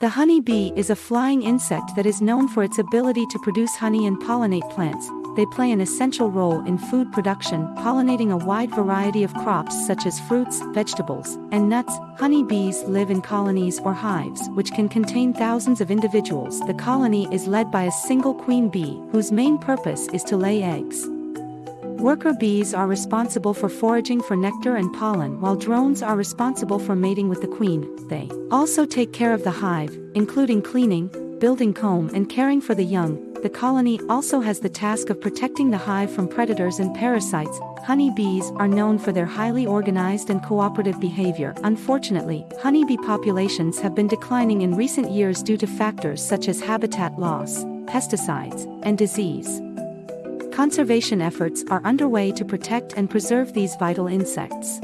The honey bee is a flying insect that is known for its ability to produce honey and pollinate plants. They play an essential role in food production, pollinating a wide variety of crops such as fruits, vegetables, and nuts. Honey bees live in colonies or hives, which can contain thousands of individuals. The colony is led by a single queen bee, whose main purpose is to lay eggs. Worker bees are responsible for foraging for nectar and pollen while drones are responsible for mating with the queen. They also take care of the hive, including cleaning, building comb and caring for the young. The colony also has the task of protecting the hive from predators and parasites. Honey bees are known for their highly organized and cooperative behavior. Unfortunately, honeybee populations have been declining in recent years due to factors such as habitat loss, pesticides, and disease conservation efforts are underway to protect and preserve these vital insects.